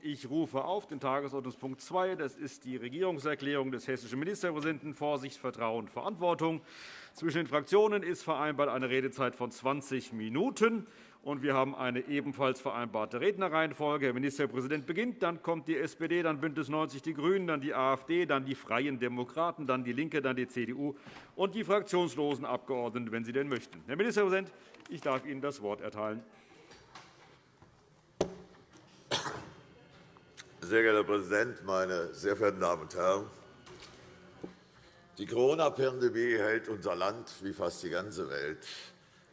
Ich rufe auf den Tagesordnungspunkt 2. Das ist die Regierungserklärung des hessischen Ministerpräsidenten Vorsicht, Vertrauen, Verantwortung. Zwischen den Fraktionen ist vereinbart eine Redezeit von 20 Minuten. wir haben eine ebenfalls vereinbarte Rednerreihenfolge. Herr Ministerpräsident beginnt, dann kommt die SPD, dann BÜNDNIS 90 die GRÜNEN, dann die AfD, dann die Freien Demokraten, dann DIE LINKE, dann die CDU und die fraktionslosen Abgeordneten, wenn sie denn möchten. Herr Ministerpräsident, ich darf Ihnen das Wort erteilen. Sehr geehrter Herr Präsident, meine sehr verehrten Damen und Herren! Die Corona-Pandemie hält unser Land wie fast die ganze Welt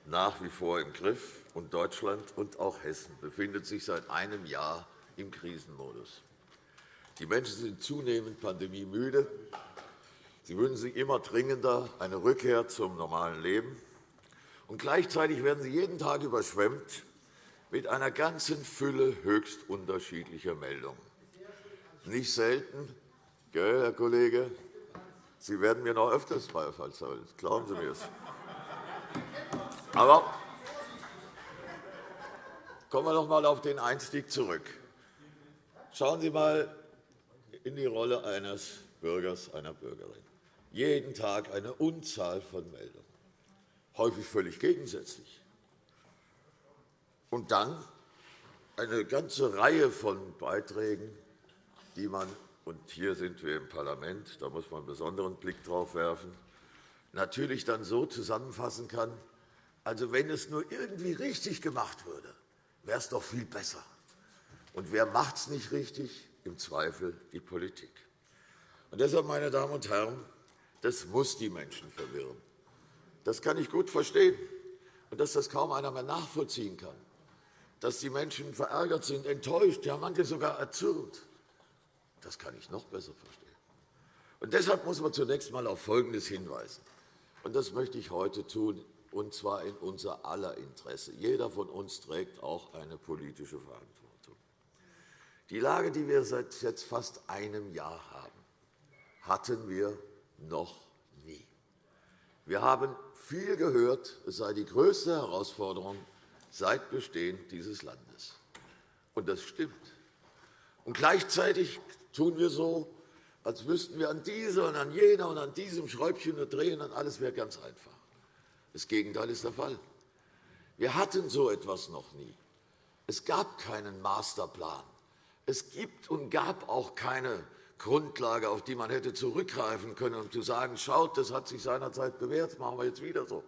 nach wie vor im Griff, und Deutschland und auch Hessen befindet sich seit einem Jahr im Krisenmodus. Die Menschen sind zunehmend pandemiemüde. Sie wünschen sich immer dringender eine Rückkehr zum normalen Leben. Und gleichzeitig werden sie jeden Tag überschwemmt mit einer ganzen Fülle höchst unterschiedlicher Meldungen. Nicht selten, gell, Herr Kollege, Sie werden mir noch öfters Beifall zollen, glauben Sie mir es. Aber kommen wir noch einmal auf den Einstieg zurück. Schauen Sie einmal in die Rolle eines Bürgers, einer Bürgerin. Jeden Tag eine Unzahl von Meldungen, häufig völlig gegensätzlich. Und dann eine ganze Reihe von Beiträgen, man und hier sind wir im Parlament, da muss man einen besonderen Blick drauf werfen, natürlich dann so zusammenfassen kann, also wenn es nur irgendwie richtig gemacht würde, wäre es doch viel besser. Und wer macht es nicht richtig? Im Zweifel die Politik. Und deshalb, meine Damen und Herren, das muss die Menschen verwirren. Das kann ich gut verstehen, und dass das kaum einer mehr nachvollziehen kann. Dass die Menschen verärgert sind, enttäuscht, ja manche sogar erzürnt. Das kann ich noch besser verstehen. Und deshalb muss man zunächst einmal auf Folgendes hinweisen. Und das möchte ich heute tun, und zwar in unser aller Interesse. Jeder von uns trägt auch eine politische Verantwortung. Die Lage, die wir seit jetzt fast einem Jahr haben, hatten wir noch nie. Wir haben viel gehört, es sei die größte Herausforderung seit Bestehen dieses Landes. Und das stimmt. Und gleichzeitig tun wir so, als wüssten wir an dieser und an jener und an diesem Schräubchen nur drehen, und alles wäre ganz einfach. Das Gegenteil ist der Fall. Wir hatten so etwas noch nie. Es gab keinen Masterplan. Es gibt und gab auch keine Grundlage, auf die man hätte zurückgreifen können, um zu sagen, schaut, das hat sich seinerzeit bewährt, das machen wir jetzt wieder so.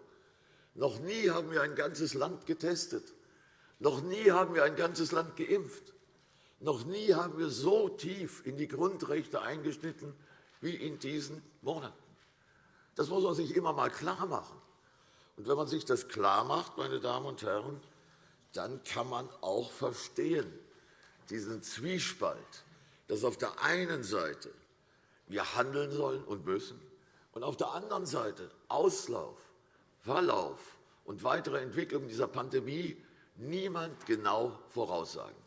Noch nie haben wir ein ganzes Land getestet. Noch nie haben wir ein ganzes Land geimpft. Noch nie haben wir so tief in die Grundrechte eingeschnitten wie in diesen Monaten. Das muss man sich immer einmal klarmachen. Und wenn man sich das klarmacht, meine Damen und Herren, dann kann man auch verstehen, diesen Zwiespalt, dass auf der einen Seite wir handeln sollen und müssen und auf der anderen Seite Auslauf, Verlauf und weitere Entwicklung dieser Pandemie niemand genau voraussagen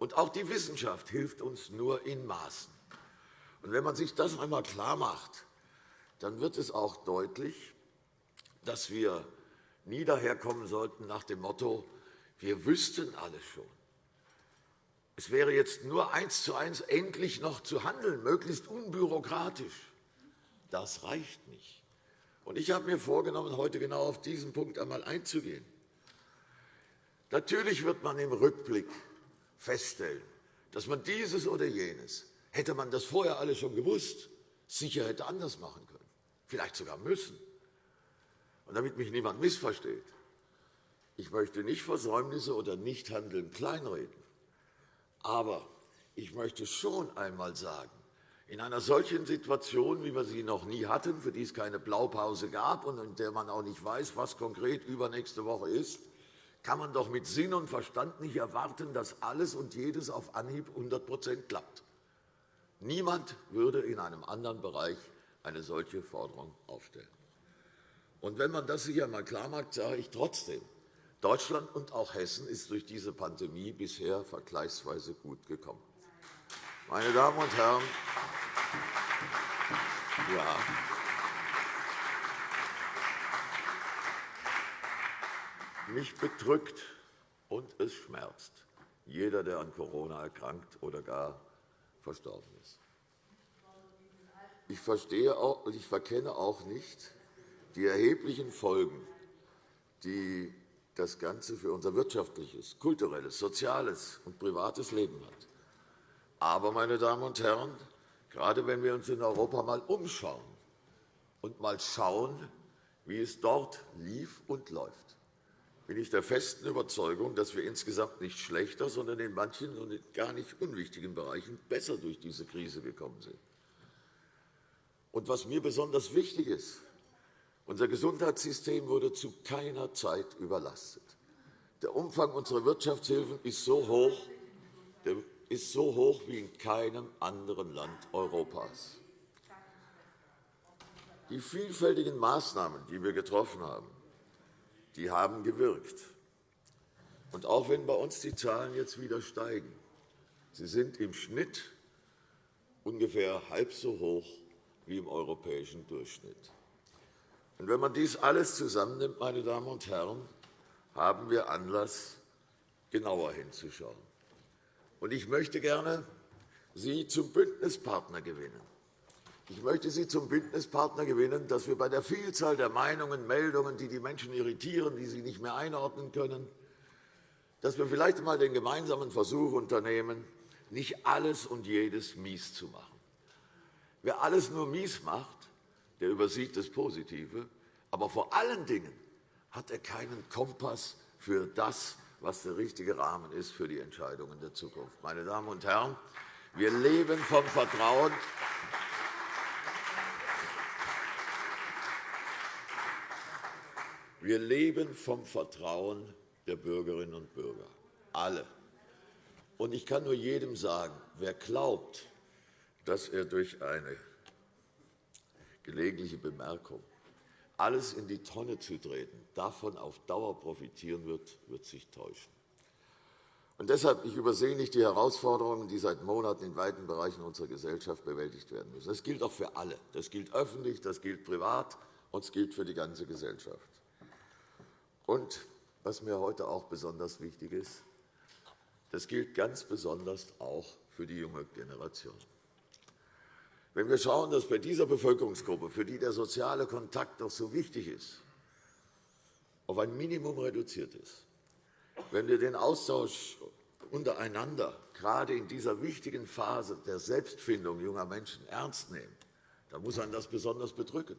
und auch die Wissenschaft hilft uns nur in Maßen. Und wenn man sich das einmal klarmacht, dann wird es auch deutlich, dass wir nie daherkommen sollten nach dem Motto, wir wüssten alles schon. Es wäre jetzt nur eins zu eins endlich noch zu handeln, möglichst unbürokratisch. Das reicht nicht. Und ich habe mir vorgenommen, heute genau auf diesen Punkt einmal einzugehen. Natürlich wird man im Rückblick feststellen, dass man dieses oder jenes, hätte man das vorher alles schon gewusst, sicher hätte anders machen können, vielleicht sogar müssen. Und damit mich niemand missversteht, ich möchte nicht Versäumnisse oder Nichthandeln kleinreden. Aber ich möchte schon einmal sagen, in einer solchen Situation, wie wir sie noch nie hatten, für die es keine Blaupause gab und in der man auch nicht weiß, was konkret übernächste Woche ist, kann man doch mit Sinn und Verstand nicht erwarten, dass alles und jedes auf Anhieb 100% klappt. Niemand würde in einem anderen Bereich eine solche Forderung aufstellen. Und wenn man das sich einmal klarmacht, sage ich trotzdem, Deutschland und auch Hessen ist durch diese Pandemie bisher vergleichsweise gut gekommen. Meine Damen und Herren, ja, Mich bedrückt und es schmerzt jeder, der an Corona erkrankt oder gar verstorben ist. Ich, verstehe auch, ich verkenne auch nicht die erheblichen Folgen, die das Ganze für unser wirtschaftliches, kulturelles, soziales und privates Leben hat. Aber, meine Damen und Herren, gerade wenn wir uns in Europa einmal umschauen und einmal schauen, wie es dort lief und läuft, bin ich der festen Überzeugung, dass wir insgesamt nicht schlechter, sondern in manchen und in gar nicht unwichtigen Bereichen besser durch diese Krise gekommen sind. Und was mir besonders wichtig ist, unser Gesundheitssystem wurde zu keiner Zeit überlastet. Der Umfang unserer Wirtschaftshilfen ist so hoch, ist so hoch wie in keinem anderen Land Europas. Die vielfältigen Maßnahmen, die wir getroffen haben, die haben gewirkt. Und auch wenn bei uns die Zahlen jetzt wieder steigen, sie sind im Schnitt ungefähr halb so hoch wie im europäischen Durchschnitt. Und wenn man dies alles zusammennimmt, meine Damen und Herren, haben wir Anlass, genauer hinzuschauen. Und ich möchte gerne Sie zum Bündnispartner gewinnen. Ich möchte Sie zum Bündnispartner gewinnen, dass wir bei der Vielzahl der Meinungen, Meldungen, die die Menschen irritieren, die sie nicht mehr einordnen können, dass wir vielleicht einmal den gemeinsamen Versuch unternehmen, nicht alles und jedes mies zu machen. Wer alles nur mies macht, der übersieht das Positive. Aber vor allen Dingen hat er keinen Kompass für das, was der richtige Rahmen ist für die Entscheidungen der Zukunft. Meine Damen und Herren, wir leben vom Vertrauen. Wir leben vom Vertrauen der Bürgerinnen und Bürger, alle. Und ich kann nur jedem sagen, wer glaubt, dass er durch eine gelegentliche Bemerkung alles in die Tonne zu treten, davon auf Dauer profitieren wird, wird sich täuschen. Und deshalb ich übersehe nicht die Herausforderungen, die seit Monaten in weiten Bereichen unserer Gesellschaft bewältigt werden müssen. Das gilt auch für alle. Das gilt öffentlich, das gilt privat, und es gilt für die ganze Gesellschaft. Und was mir heute auch besonders wichtig ist, das gilt ganz besonders auch für die junge Generation. Wenn wir schauen, dass bei dieser Bevölkerungsgruppe, für die der soziale Kontakt doch so wichtig ist, auf ein Minimum reduziert ist, wenn wir den Austausch untereinander gerade in dieser wichtigen Phase der Selbstfindung junger Menschen ernst nehmen, dann muss man das besonders bedrücken.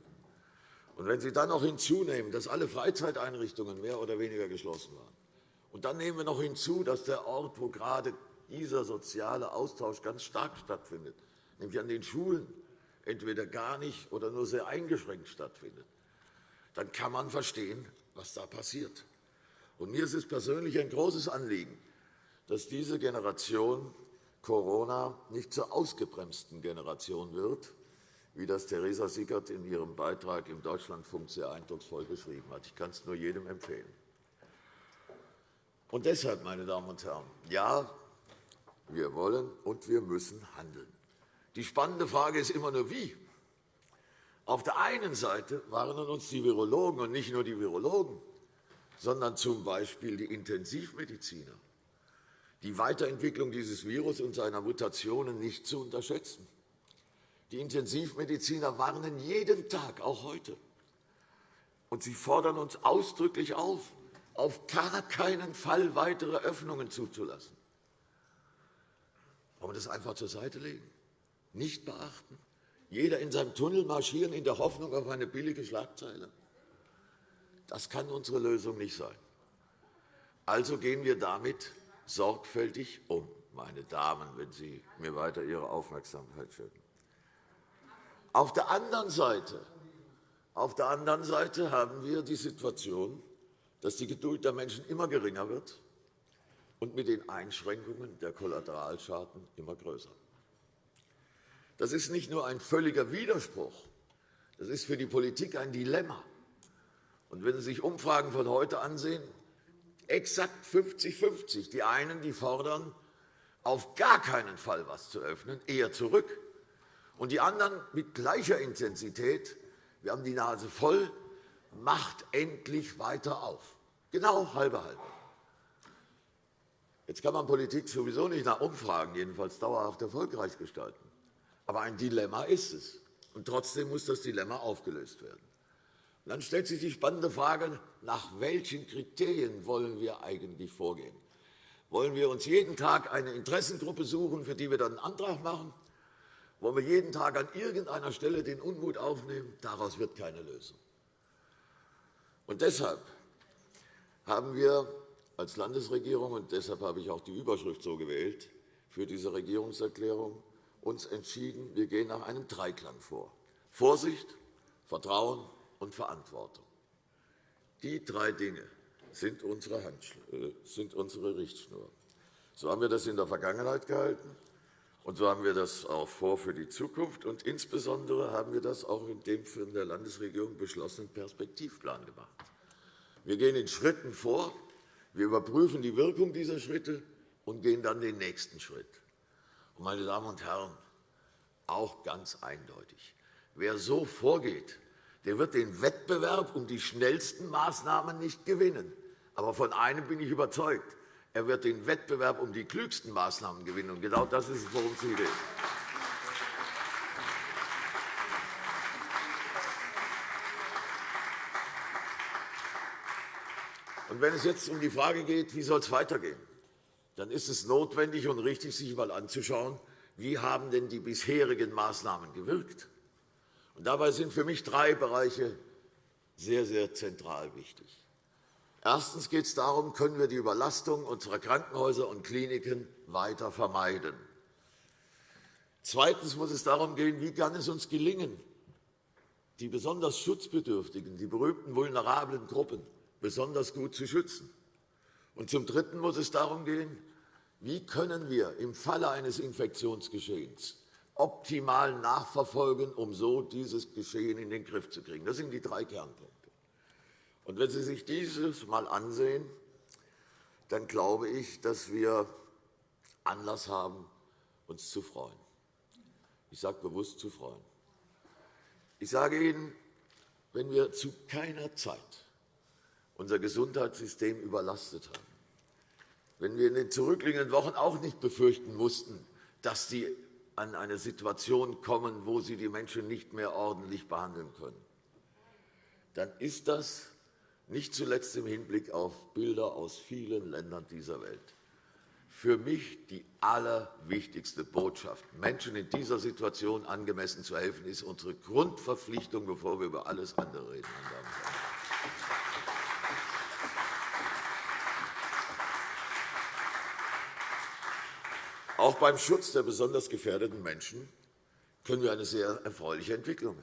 Und wenn Sie dann noch hinzunehmen, dass alle Freizeiteinrichtungen mehr oder weniger geschlossen waren, und dann nehmen wir noch hinzu, dass der Ort, wo gerade dieser soziale Austausch ganz stark stattfindet, nämlich an den Schulen, entweder gar nicht oder nur sehr eingeschränkt stattfindet, dann kann man verstehen, was da passiert. Und mir ist es persönlich ein großes Anliegen, dass diese Generation Corona nicht zur ausgebremsten Generation wird, wie das Theresa Sickert in ihrem Beitrag im Deutschlandfunk sehr eindrucksvoll beschrieben hat. Ich kann es nur jedem empfehlen. Und deshalb, meine Damen und Herren, ja, wir wollen und wir müssen handeln. Die spannende Frage ist immer nur, wie. Auf der einen Seite warnen uns die Virologen, und nicht nur die Virologen, sondern z. B. die Intensivmediziner, die Weiterentwicklung dieses Virus und seiner Mutationen nicht zu unterschätzen. Die Intensivmediziner warnen jeden Tag, auch heute. Und sie fordern uns ausdrücklich auf, auf gar keinen Fall weitere Öffnungen zuzulassen. Wollen wir das einfach zur Seite legen? nicht beachten? Jeder in seinem Tunnel marschieren in der Hoffnung auf eine billige Schlagzeile? Das kann unsere Lösung nicht sein. Also gehen wir damit sorgfältig um, meine Damen, wenn Sie mir weiter Ihre Aufmerksamkeit schenken. Auf der anderen Seite, auf der anderen Seite haben wir die Situation, dass die Geduld der Menschen immer geringer wird und mit den Einschränkungen der Kollateralschaden immer größer. Das ist nicht nur ein völliger Widerspruch, das ist für die Politik ein Dilemma. Und wenn Sie sich Umfragen von heute ansehen, exakt 50-50. Die einen die fordern, auf gar keinen Fall etwas zu öffnen, eher zurück. Und die anderen mit gleicher Intensität, wir haben die Nase voll, macht endlich weiter auf. Genau halbe halbe. Jetzt kann man Politik sowieso nicht nach Umfragen jedenfalls dauerhaft erfolgreich gestalten. Aber ein Dilemma ist es. Und trotzdem muss das Dilemma aufgelöst werden. Und dann stellt sich die spannende Frage, nach welchen Kriterien wollen wir eigentlich vorgehen? Wollen wir uns jeden Tag eine Interessengruppe suchen, für die wir dann einen Antrag machen? Wollen wir jeden Tag an irgendeiner Stelle den Unmut aufnehmen? Daraus wird keine Lösung. Und deshalb haben wir als Landesregierung, und deshalb habe ich auch die Überschrift so gewählt, für diese Regierungserklärung uns entschieden, wir gehen nach einem Dreiklang vor. Vorsicht, Vertrauen und Verantwortung. Die drei Dinge sind unsere, äh, sind unsere Richtschnur. So haben wir das in der Vergangenheit gehalten, und so haben wir das auch vor für die Zukunft. Und insbesondere haben wir das auch in dem von der Landesregierung beschlossenen Perspektivplan gemacht. Wir gehen in Schritten vor, wir überprüfen die Wirkung dieser Schritte und gehen dann den nächsten Schritt. Und, meine Damen und Herren, auch ganz eindeutig. Wer so vorgeht, der wird den Wettbewerb um die schnellsten Maßnahmen nicht gewinnen. Aber von einem bin ich überzeugt. Er wird den Wettbewerb um die klügsten Maßnahmen gewinnen. Und genau das ist es, worum es geht. Und wenn es jetzt um die Frage geht, wie soll es weitergehen, dann ist es notwendig und richtig, sich einmal anzuschauen, wie haben denn die bisherigen Maßnahmen gewirkt. Und dabei sind für mich drei Bereiche sehr, sehr zentral wichtig. Erstens geht es darum, können wir die Überlastung unserer Krankenhäuser und Kliniken weiter vermeiden. Zweitens muss es darum gehen, wie kann es uns gelingen, die besonders Schutzbedürftigen, die berühmten vulnerablen Gruppen besonders gut zu schützen. Und zum Dritten muss es darum gehen, wie können wir im Falle eines Infektionsgeschehens optimal nachverfolgen, um so dieses Geschehen in den Griff zu kriegen. Das sind die drei Kernpunkte. Und wenn Sie sich dieses mal ansehen, dann glaube ich, dass wir Anlass haben, uns zu freuen. Ich sage bewusst zu freuen. Ich sage Ihnen, wenn wir zu keiner Zeit unser Gesundheitssystem überlastet haben. Wenn wir in den zurückliegenden Wochen auch nicht befürchten mussten, dass sie an eine Situation kommen, wo sie die Menschen nicht mehr ordentlich behandeln können, dann ist das nicht zuletzt im Hinblick auf Bilder aus vielen Ländern dieser Welt für mich die allerwichtigste Botschaft. Menschen in dieser Situation angemessen zu helfen, ist unsere Grundverpflichtung, bevor wir über alles andere reden. Auch beim Schutz der besonders gefährdeten Menschen können wir eine sehr erfreuliche Entwicklung.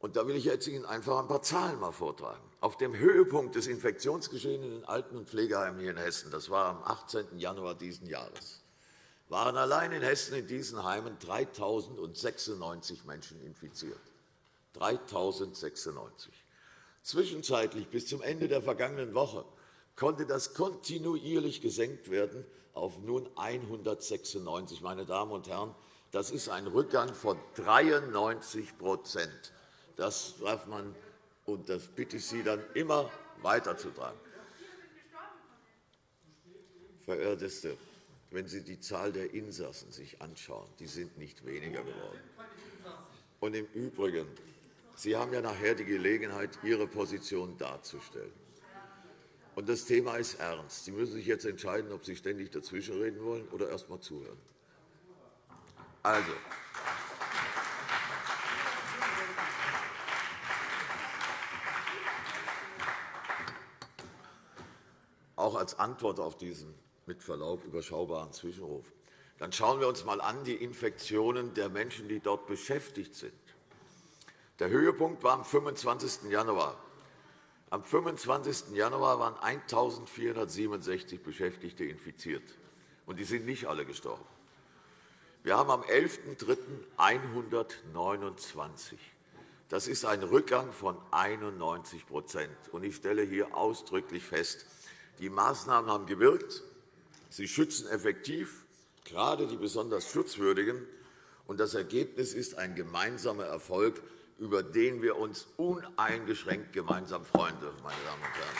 Und da will ich jetzt Ihnen einfach ein paar Zahlen mal vortragen. Auf dem Höhepunkt des Infektionsgeschehens in den Alten- und Pflegeheimen hier in Hessen, das war am 18. Januar dieses Jahres, waren allein in Hessen in diesen Heimen 3.096 Menschen infiziert. 3.096. Zwischenzeitlich bis zum Ende der vergangenen Woche konnte das kontinuierlich gesenkt werden auf nun 196. Meine Damen und Herren, das ist ein Rückgang von 93 Das darf man, und das bitte ich Sie dann immer weiterzutragen. Verehrteste, wenn Sie die Zahl der Insassen sich anschauen, die sind nicht weniger geworden. Und im Übrigen, Sie haben ja nachher die Gelegenheit, Ihre Position darzustellen. Und das Thema ist ernst. Sie müssen sich jetzt entscheiden, ob Sie ständig dazwischenreden wollen oder erst einmal zuhören. Also, auch als Antwort auf diesen mit Verlaub überschaubaren Zwischenruf. Dann schauen wir uns einmal an die Infektionen der Menschen, die dort beschäftigt sind. Der Höhepunkt war am 25. Januar. Am 25. Januar waren 1.467 Beschäftigte infiziert, und die sind nicht alle gestorben. Wir haben am 11.03. 129. Das ist ein Rückgang von 91 und Ich stelle hier ausdrücklich fest, die Maßnahmen haben gewirkt. Sie schützen effektiv, gerade die besonders Schutzwürdigen. Und das Ergebnis ist ein gemeinsamer Erfolg, über den wir uns uneingeschränkt gemeinsam freuen dürfen. Meine Damen und Herren.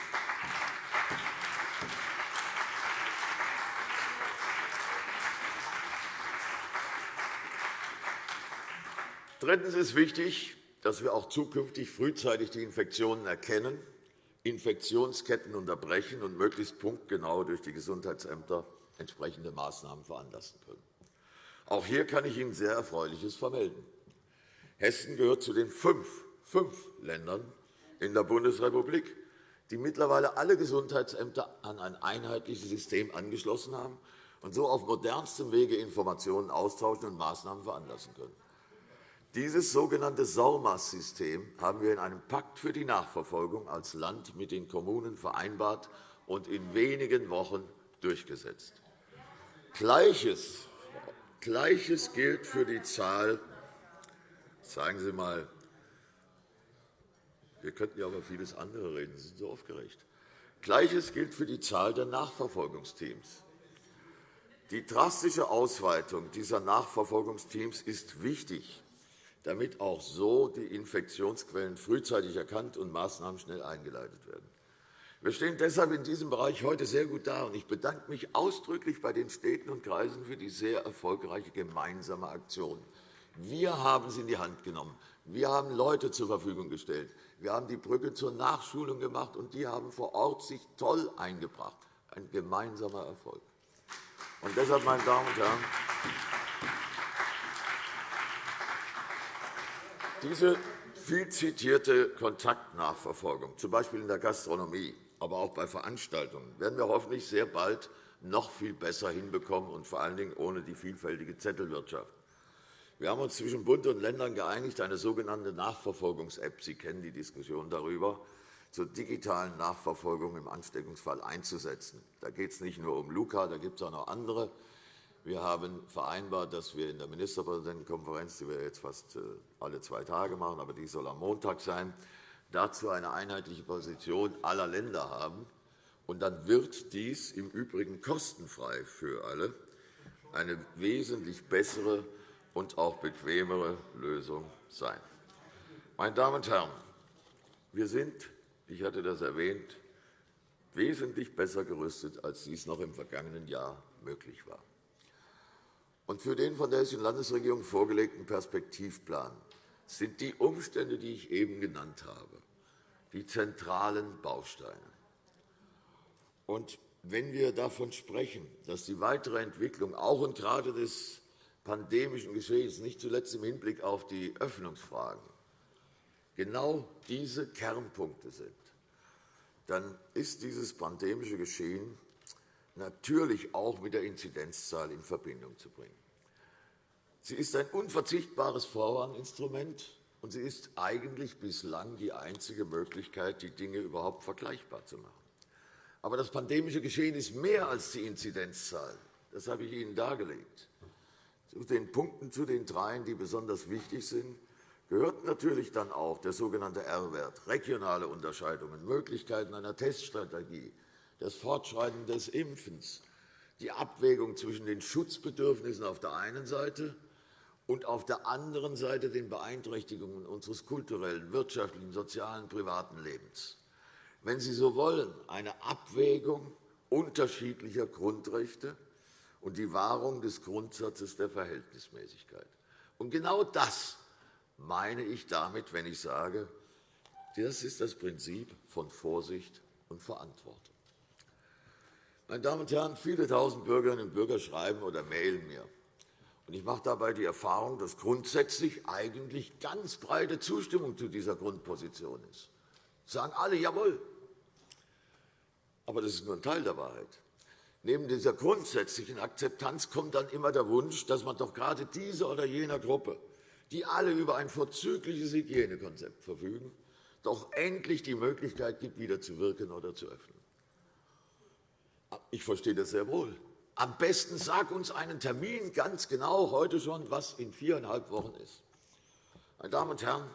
Drittens ist wichtig, dass wir auch zukünftig frühzeitig die Infektionen erkennen Infektionsketten unterbrechen und möglichst punktgenau durch die Gesundheitsämter entsprechende Maßnahmen veranlassen können. Auch hier kann ich Ihnen sehr Erfreuliches vermelden. Hessen gehört zu den fünf, fünf Ländern in der Bundesrepublik, die mittlerweile alle Gesundheitsämter an ein einheitliches System angeschlossen haben und so auf modernstem Wege Informationen austauschen und Maßnahmen veranlassen können. Dieses sogenannte SORMAS-System haben wir in einem Pakt für die Nachverfolgung als Land mit den Kommunen vereinbart und in wenigen Wochen durchgesetzt. Gleiches, Gleiches gilt für die Zahl Sagen Sie mal, wir könnten ja über vieles andere reden. Sie sind so aufgeregt. Gleiches gilt für die Zahl der Nachverfolgungsteams. Die drastische Ausweitung dieser Nachverfolgungsteams ist wichtig, damit auch so die Infektionsquellen frühzeitig erkannt und Maßnahmen schnell eingeleitet werden. Wir stehen deshalb in diesem Bereich heute sehr gut da. Ich bedanke mich ausdrücklich bei den Städten und Kreisen für die sehr erfolgreiche gemeinsame Aktion. Wir haben sie in die Hand genommen. Wir haben Leute zur Verfügung gestellt. Wir haben die Brücke zur Nachschulung gemacht, und die haben vor Ort sich toll eingebracht. Ein gemeinsamer Erfolg. Und deshalb, meine Damen und Herren, diese viel zitierte Kontaktnachverfolgung, z. B. in der Gastronomie, aber auch bei Veranstaltungen, werden wir hoffentlich sehr bald noch viel besser hinbekommen, und vor allen Dingen ohne die vielfältige Zettelwirtschaft. Wir haben uns zwischen Bund und Ländern geeinigt, eine sogenannte Nachverfolgungs-App – Sie kennen die Diskussion darüber – zur digitalen Nachverfolgung im Ansteckungsfall einzusetzen. Da geht es nicht nur um Luca, da gibt es auch noch andere. Wir haben vereinbart, dass wir in der Ministerpräsidentenkonferenz, die wir jetzt fast äh, alle zwei Tage machen, aber die soll am Montag sein, dazu eine einheitliche Position aller Länder haben. Und dann wird dies im Übrigen kostenfrei für alle eine wesentlich bessere und auch bequemere Lösung sein. Meine Damen und Herren, wir sind, ich hatte das erwähnt, wesentlich besser gerüstet, als dies noch im vergangenen Jahr möglich war. Und für den von der Hessischen Landesregierung vorgelegten Perspektivplan sind die Umstände, die ich eben genannt habe, die zentralen Bausteine. Und wenn wir davon sprechen, dass die weitere Entwicklung auch und gerade des pandemischen Geschehens, nicht zuletzt im Hinblick auf die Öffnungsfragen, genau diese Kernpunkte sind, dann ist dieses pandemische Geschehen natürlich auch mit der Inzidenzzahl in Verbindung zu bringen. Sie ist ein unverzichtbares Vorwarninstrument, und sie ist eigentlich bislang die einzige Möglichkeit, die Dinge überhaupt vergleichbar zu machen. Aber das pandemische Geschehen ist mehr als die Inzidenzzahl. Das habe ich Ihnen dargelegt. Zu den Punkten, zu den dreien, die besonders wichtig sind, gehört natürlich dann auch der sogenannte R-Wert, regionale Unterscheidungen, Möglichkeiten einer Teststrategie, das Fortschreiten des Impfens, die Abwägung zwischen den Schutzbedürfnissen auf der einen Seite und auf der anderen Seite den Beeinträchtigungen unseres kulturellen, wirtschaftlichen, sozialen, privaten Lebens. Wenn Sie so wollen, eine Abwägung unterschiedlicher Grundrechte, und die Wahrung des Grundsatzes der Verhältnismäßigkeit. Und genau das meine ich damit, wenn ich sage, das ist das Prinzip von Vorsicht und Verantwortung. Meine Damen und Herren, viele tausend Bürgerinnen und Bürger schreiben oder mailen mir. Und ich mache dabei die Erfahrung, dass grundsätzlich eigentlich ganz breite Zustimmung zu dieser Grundposition ist. sagen alle, jawohl. Aber das ist nur ein Teil der Wahrheit. Neben dieser grundsätzlichen Akzeptanz kommt dann immer der Wunsch, dass man doch gerade dieser oder jener Gruppe, die alle über ein vorzügliches Hygienekonzept verfügen, doch endlich die Möglichkeit gibt, wieder zu wirken oder zu öffnen. Ich verstehe das sehr wohl. Am besten sag uns einen Termin ganz genau heute schon, was in viereinhalb Wochen ist. Meine Damen und Herren,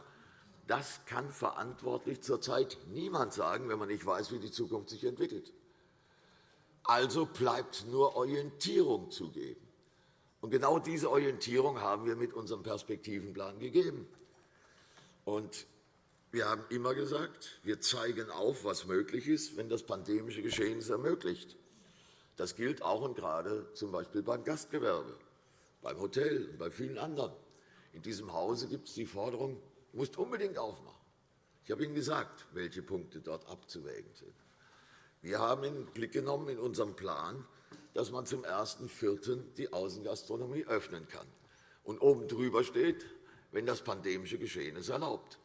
das kann verantwortlich zurzeit niemand sagen, wenn man nicht weiß, wie die Zukunft sich entwickelt. Also bleibt nur Orientierung zu geben. Und genau diese Orientierung haben wir mit unserem Perspektivenplan gegeben. Und wir haben immer gesagt, wir zeigen auf, was möglich ist, wenn das pandemische Geschehen es ermöglicht. Das gilt auch und gerade z. B. beim Gastgewerbe, beim Hotel und bei vielen anderen. In diesem Hause gibt es die Forderung, du musst unbedingt aufmachen. Ich habe Ihnen gesagt, welche Punkte dort abzuwägen sind. Wir haben in Blick genommen in unserem Plan, dass man zum 1.4. die Außengastronomie öffnen kann. Und oben drüber steht, wenn das pandemische Geschehen es erlaubt.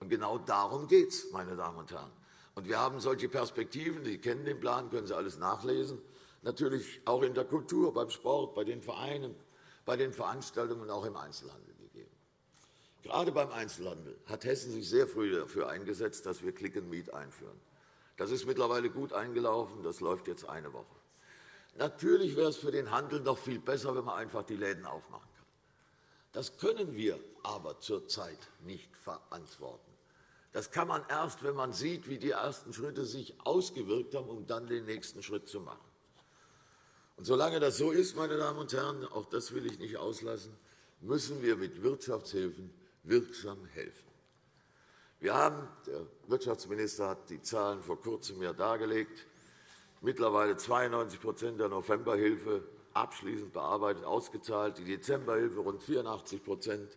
Und genau darum geht es, meine Damen und Herren. Und wir haben solche Perspektiven, Sie kennen den Plan, können Sie alles nachlesen, natürlich auch in der Kultur, beim Sport, bei den Vereinen, bei den Veranstaltungen und auch im Einzelhandel gegeben. Gerade beim Einzelhandel hat Hessen sich sehr früh dafür eingesetzt, dass wir Click and Meet einführen. Das ist mittlerweile gut eingelaufen. Das läuft jetzt eine Woche. Natürlich wäre es für den Handel noch viel besser, wenn man einfach die Läden aufmachen kann. Das können wir aber zurzeit nicht verantworten. Das kann man erst, wenn man sieht, wie die ersten Schritte sich ausgewirkt haben, um dann den nächsten Schritt zu machen. Und solange das so ist, meine Damen und Herren, auch das will ich nicht auslassen, müssen wir mit Wirtschaftshilfen wirksam helfen. Wir haben, der Wirtschaftsminister hat die Zahlen vor Kurzem ja dargelegt, mittlerweile 92% der Novemberhilfe abschließend bearbeitet, ausgezahlt, die Dezemberhilfe rund 84%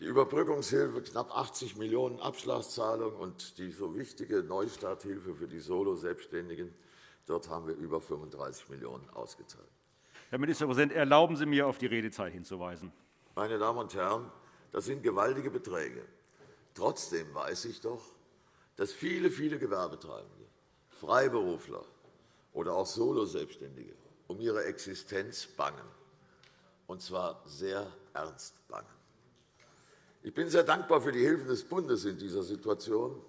die Überbrückungshilfe knapp 80 Millionen € Abschlagszahlung und die so wichtige Neustarthilfe für die Solo-Selbstständigen. Dort haben wir über 35 Millionen € ausgezahlt. Herr Ministerpräsident, erlauben Sie mir, auf die Redezeit hinzuweisen. Meine Damen und Herren, das sind gewaltige Beträge. Trotzdem weiß ich doch, dass viele, viele Gewerbetreibende, Freiberufler oder auch Solo-Selbstständige um ihre Existenz bangen, und zwar sehr ernst bangen. Ich bin sehr dankbar für die Hilfen des Bundes in dieser Situation.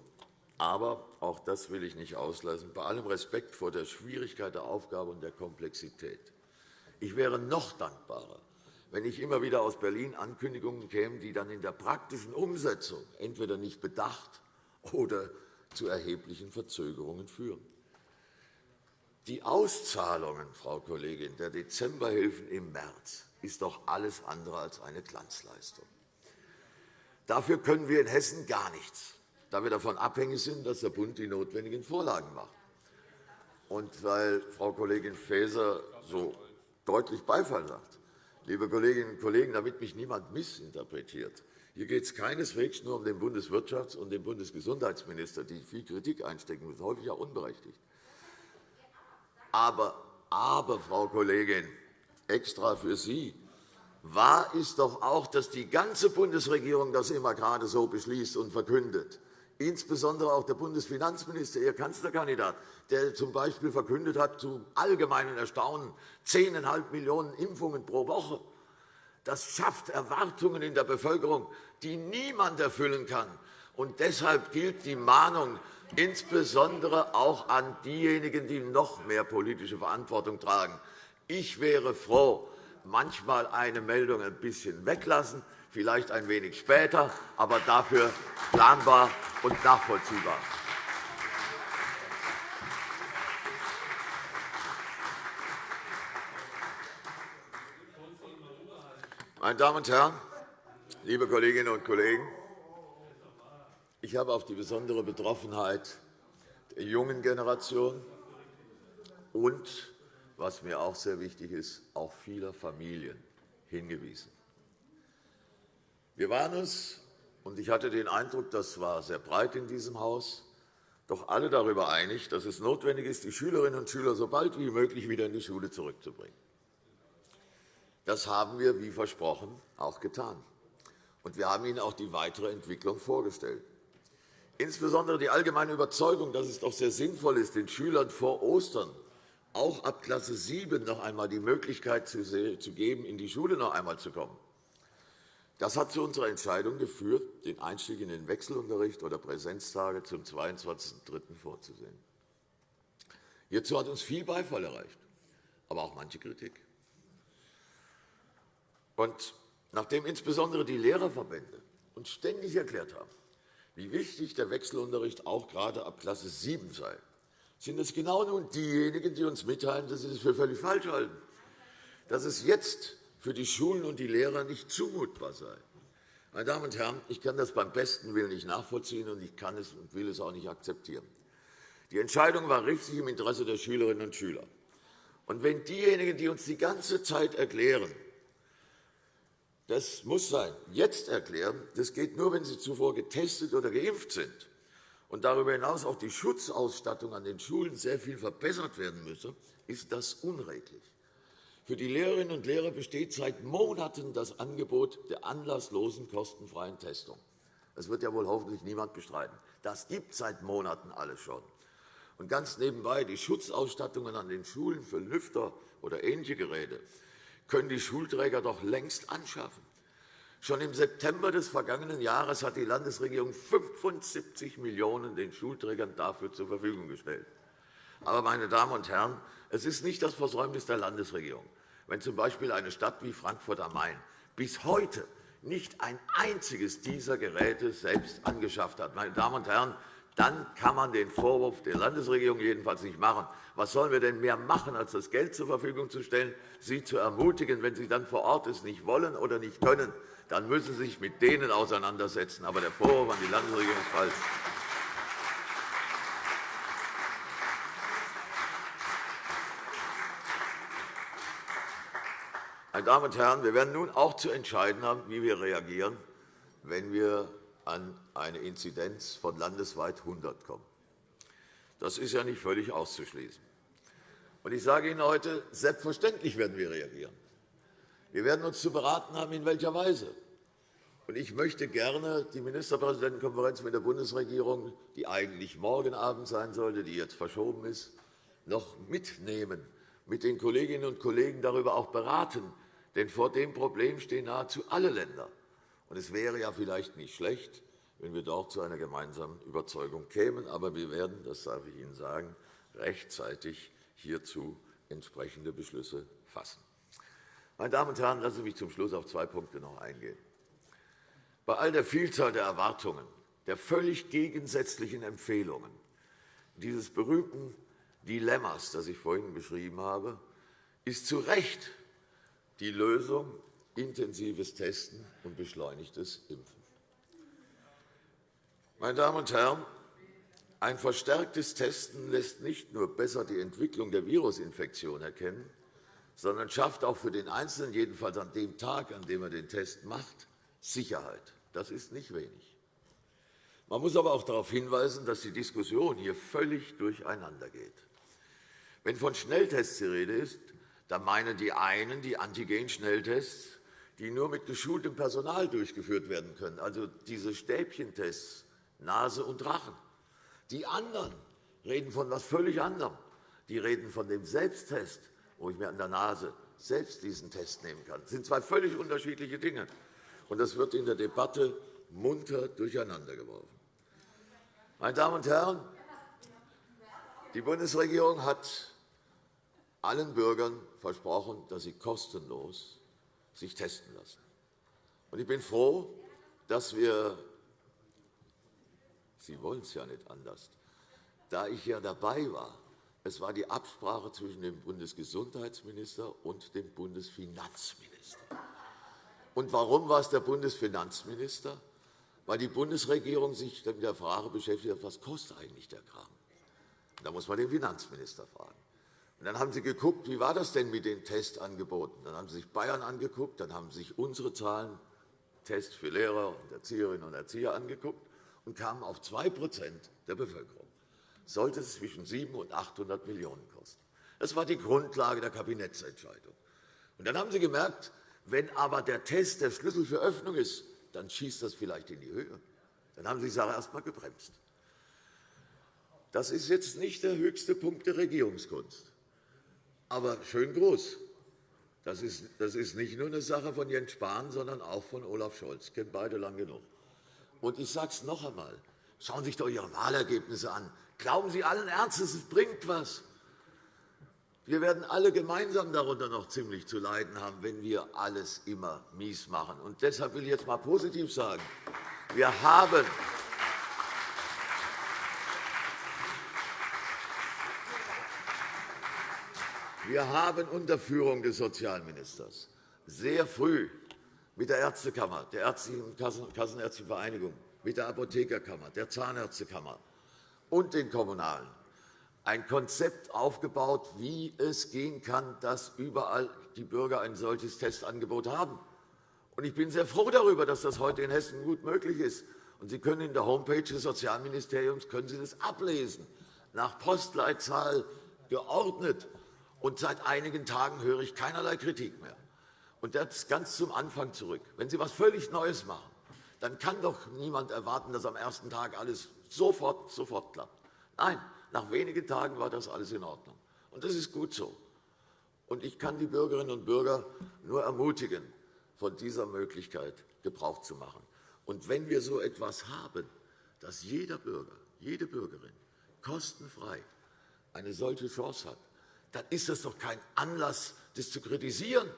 Aber auch das will ich nicht auslassen, bei allem Respekt vor der Schwierigkeit der Aufgabe und der Komplexität. Ich wäre noch dankbarer, wenn ich immer wieder aus Berlin Ankündigungen kämen, die dann in der praktischen Umsetzung entweder nicht bedacht oder zu erheblichen Verzögerungen führen. Die Auszahlungen, Frau Kollegin, der Dezemberhilfen im März ist doch alles andere als eine Glanzleistung. Dafür können wir in Hessen gar nichts, da wir davon abhängig sind, dass der Bund die notwendigen Vorlagen macht. Und weil Frau Kollegin Faeser so deutlich Beifall sagt, liebe Kolleginnen und Kollegen, damit mich niemand missinterpretiert, hier geht es keineswegs nur um den Bundeswirtschafts- und den Bundesgesundheitsminister, die viel Kritik einstecken müssen, häufig auch unberechtigt. Aber, aber Frau Kollegin, extra für Sie, Wahr ist doch auch, dass die ganze Bundesregierung das immer gerade so beschließt und verkündet. Insbesondere auch der Bundesfinanzminister, Ihr Kanzlerkandidat, der z.B. verkündet hat, zu allgemeinen Erstaunen 10,5 Millionen Impfungen pro Woche. Das schafft Erwartungen in der Bevölkerung, die niemand erfüllen kann. Und deshalb gilt die Mahnung insbesondere auch an diejenigen, die noch mehr politische Verantwortung tragen. Ich wäre froh, manchmal eine Meldung ein bisschen weglassen, vielleicht ein wenig später, aber dafür planbar und nachvollziehbar. Meine Damen und Herren, liebe Kolleginnen und Kollegen! Ich habe auf die besondere Betroffenheit der jungen Generation und was mir auch sehr wichtig ist, auch vieler Familien hingewiesen. Wir waren uns, und ich hatte den Eindruck, das war sehr breit in diesem Haus, doch alle darüber einig, dass es notwendig ist, die Schülerinnen und Schüler so bald wie möglich wieder in die Schule zurückzubringen. Das haben wir, wie versprochen, auch getan. Und wir haben Ihnen auch die weitere Entwicklung vorgestellt. Insbesondere die allgemeine Überzeugung, dass es doch sehr sinnvoll ist, den Schülern vor Ostern auch ab Klasse 7 noch einmal die Möglichkeit zu geben, in die Schule noch einmal zu kommen. Das hat zu unserer Entscheidung geführt, den Einstieg in den Wechselunterricht oder Präsenztage zum 22.03. vorzusehen. Hierzu hat uns viel Beifall erreicht, aber auch manche Kritik. Und nachdem insbesondere die Lehrerverbände uns ständig erklärt haben, wie wichtig der Wechselunterricht auch gerade ab Klasse 7 sei, sind es genau nun diejenigen, die uns mitteilen, dass sie das für völlig falsch halten, dass es jetzt für die Schulen und die Lehrer nicht zumutbar sei. Meine Damen und Herren, ich kann das beim besten Willen nicht nachvollziehen, und ich kann es und will es auch nicht akzeptieren. Die Entscheidung war richtig im Interesse der Schülerinnen und Schüler. Und wenn diejenigen, die uns die ganze Zeit erklären, das muss sein, jetzt erklären, das geht nur, wenn Sie zuvor getestet oder geimpft sind und darüber hinaus auch die Schutzausstattung an den Schulen sehr viel verbessert werden müsse, ist das unredlich. Für die Lehrerinnen und Lehrer besteht seit Monaten das Angebot der anlasslosen kostenfreien Testung. Das wird ja wohl hoffentlich niemand bestreiten. Das gibt seit Monaten alles schon. Und ganz nebenbei, die Schutzausstattungen an den Schulen für Lüfter oder ähnliche Geräte können die Schulträger doch längst anschaffen. Schon im September des vergangenen Jahres hat die Landesregierung 75 Millionen € den Schulträgern dafür zur Verfügung gestellt. Aber, meine Damen und Herren, es ist nicht das Versäumnis der Landesregierung, wenn z.B. eine Stadt wie Frankfurt am Main bis heute nicht ein einziges dieser Geräte selbst angeschafft hat. Meine Damen und Herren, dann kann man den Vorwurf der Landesregierung jedenfalls nicht machen. Was sollen wir denn mehr machen, als das Geld zur Verfügung zu stellen, sie zu ermutigen, wenn sie dann vor Ort es nicht wollen oder nicht können, dann müssen Sie sich mit denen auseinandersetzen. Aber der Vorwurf an die Landesregierung ist falsch. Meine Damen und Herren, wir werden nun auch zu entscheiden haben, wie wir reagieren, wenn wir an eine Inzidenz von landesweit 100 kommen. Das ist ja nicht völlig auszuschließen. Ich sage Ihnen heute, selbstverständlich werden wir reagieren. Wir werden uns zu beraten haben, in welcher Weise. Ich möchte gerne die Ministerpräsidentenkonferenz mit der Bundesregierung, die eigentlich morgen Abend sein sollte, die jetzt verschoben ist, noch mitnehmen, mit den Kolleginnen und Kollegen darüber auch beraten. Denn vor dem Problem stehen nahezu alle Länder. es wäre ja vielleicht nicht schlecht, wenn wir dort zu einer gemeinsamen Überzeugung kämen. Aber wir werden, das darf ich Ihnen sagen, rechtzeitig hierzu entsprechende Beschlüsse fassen. Meine Damen und Herren, lassen Sie mich zum Schluss auf zwei Punkte noch eingehen. Bei all der Vielzahl der Erwartungen, der völlig gegensätzlichen Empfehlungen, dieses berühmten Dilemmas, das ich vorhin beschrieben habe, ist zu Recht die Lösung intensives Testen und beschleunigtes Impfen. Meine Damen und Herren, ein verstärktes Testen lässt nicht nur besser die Entwicklung der Virusinfektion erkennen, sondern schafft auch für den Einzelnen, jedenfalls an dem Tag, an dem er den Test macht, Sicherheit. Das ist nicht wenig. Man muss aber auch darauf hinweisen, dass die Diskussion hier völlig durcheinandergeht. Wenn von Schnelltests die Rede ist, dann meinen die einen die Antigen-Schnelltests, die nur mit geschultem Personal durchgeführt werden können, also diese Stäbchentests, Nase und Rachen. Die anderen reden von etwas völlig anderem. Die reden von dem Selbsttest, wo ich mir an der Nase selbst diesen Test nehmen kann. Das sind zwei völlig unterschiedliche Dinge. Und das wird in der Debatte munter durcheinandergeworfen. Meine Damen und Herren, die Bundesregierung hat allen Bürgern versprochen, dass sie kostenlos sich testen lassen. Ich bin froh, dass wir Sie wollen es ja nicht anders. Da ich ja dabei war, es war die Absprache zwischen dem Bundesgesundheitsminister und dem Bundesfinanzminister. Und warum war es der Bundesfinanzminister? Weil die Bundesregierung sich mit der Frage beschäftigt hat, was kostet eigentlich der Kram. Da muss man den Finanzminister fragen. Dann haben Sie geguckt, wie war das denn mit den Testangeboten? Dann haben Sie sich Bayern angeguckt, dann haben Sie sich unsere Zahlen, Test für Lehrer und Erzieherinnen und Erzieher angeguckt und kamen auf 2% der Bevölkerung sollte es zwischen 700 und 800 Millionen € kosten. Das war die Grundlage der Kabinettsentscheidung. Und dann haben Sie gemerkt, wenn aber der Test der Schlüssel für Öffnung ist, dann schießt das vielleicht in die Höhe. Dann haben Sie die Sache erst einmal gebremst. Das ist jetzt nicht der höchste Punkt der Regierungskunst, aber schön groß. Das ist, das ist nicht nur eine Sache von Jens Spahn, sondern auch von Olaf Scholz. Ich kenne beide lang genug. Und ich sage es noch einmal. Schauen Sie sich doch Ihre Wahlergebnisse an. Glauben Sie allen Ernstes, es bringt etwas. Wir werden alle gemeinsam darunter noch ziemlich zu leiden haben, wenn wir alles immer mies machen. Und deshalb will ich jetzt einmal positiv sagen, wir haben Wir haben unter Führung des Sozialministers sehr früh mit der Ärztekammer, der Ärztlichen Kassenärztlichen Vereinigung, mit der Apothekerkammer, der Zahnärztekammer und den Kommunalen ein Konzept aufgebaut, wie es gehen kann, dass überall die Bürger ein solches Testangebot haben. Ich bin sehr froh darüber, dass das heute in Hessen gut möglich ist. Sie können in der Homepage des Sozialministeriums können Sie das ablesen, nach Postleitzahl geordnet. Und seit einigen Tagen höre ich keinerlei Kritik mehr. Und das ganz zum Anfang zurück. Wenn Sie etwas völlig Neues machen, dann kann doch niemand erwarten, dass am ersten Tag alles sofort, sofort klappt. Nein, nach wenigen Tagen war das alles in Ordnung. Und das ist gut so. Und ich kann die Bürgerinnen und Bürger nur ermutigen, von dieser Möglichkeit Gebrauch zu machen. Und wenn wir so etwas haben, dass jeder Bürger, jede Bürgerin kostenfrei eine solche Chance hat, dann ist das doch kein Anlass, das zu kritisieren.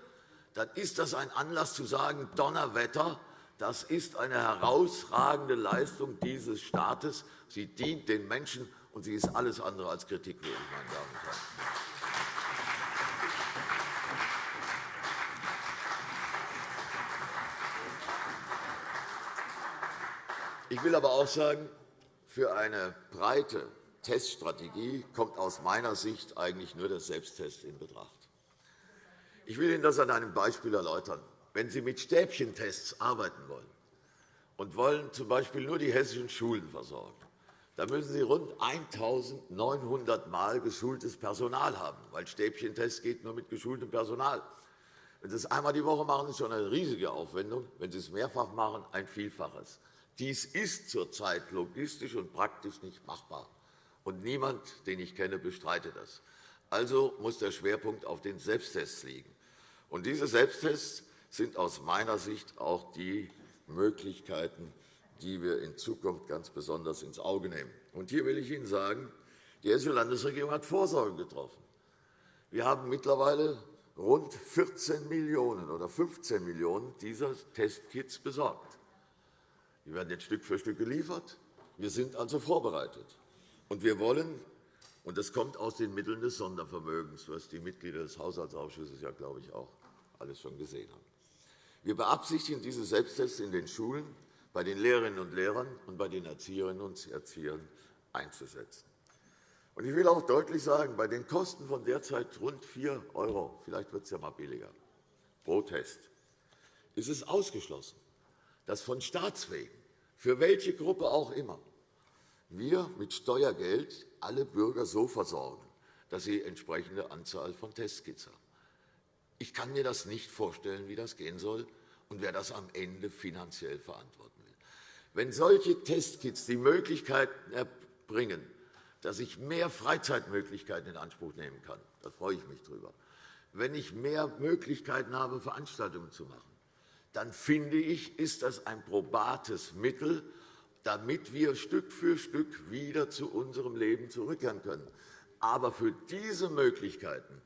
Dann ist das ein Anlass zu sagen, Donnerwetter, das ist eine herausragende Leistung dieses Staates. Sie dient den Menschen, und sie ist alles andere als kritikwürdig, meine Damen und Herren. Ich will aber auch sagen, für eine breite Teststrategie kommt aus meiner Sicht eigentlich nur der Selbsttest in Betracht. Ich will Ihnen das an einem Beispiel erläutern. Wenn Sie mit Stäbchentests arbeiten wollen und wollen z.B. nur die hessischen Schulen versorgen, dann müssen Sie rund 1.900 Mal geschultes Personal haben, weil Stäbchentest geht nur mit geschultem Personal. Wenn Sie es einmal die Woche machen, ist schon eine riesige Aufwendung. Wenn Sie es mehrfach machen, ein Vielfaches. Dies ist zurzeit logistisch und praktisch nicht machbar. Und niemand, den ich kenne, bestreitet das. Also muss der Schwerpunkt auf den Selbsttests liegen. Und diese Selbsttests sind aus meiner Sicht auch die Möglichkeiten, die wir in Zukunft ganz besonders ins Auge nehmen. Und hier will ich Ihnen sagen, die Hessische Landesregierung hat Vorsorge getroffen. Wir haben mittlerweile rund 14 Millionen € oder 15 Millionen € dieser Testkits besorgt. Die werden jetzt Stück für Stück geliefert. Wir sind also vorbereitet. Und wir wollen, und das kommt aus den Mitteln des Sondervermögens, was die Mitglieder des Haushaltsausschusses ja, glaube ich, auch alles schon gesehen haben. Wir beabsichtigen, diese Selbsttests in den Schulen bei den Lehrerinnen und Lehrern und bei den Erzieherinnen und Erziehern einzusetzen. Ich will auch deutlich sagen, bei den Kosten von derzeit rund 4 €, vielleicht wird es ja mal billiger, pro Test, ist es ausgeschlossen, dass von Staatswegen, für welche Gruppe auch immer, wir mit Steuergeld alle Bürger so versorgen, dass sie entsprechende Anzahl von Testkits haben. Ich kann mir das nicht vorstellen, wie das gehen soll und wer das am Ende finanziell verantworten will. Wenn solche Testkits die Möglichkeit erbringen, dass ich mehr Freizeitmöglichkeiten in Anspruch nehmen kann, da freue ich mich drüber. Wenn ich mehr Möglichkeiten habe, Veranstaltungen zu machen, dann finde ich, ist das ein probates Mittel, damit wir Stück für Stück wieder zu unserem Leben zurückkehren können. Aber für diese Möglichkeiten,